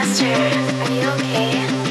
Master, are you okay?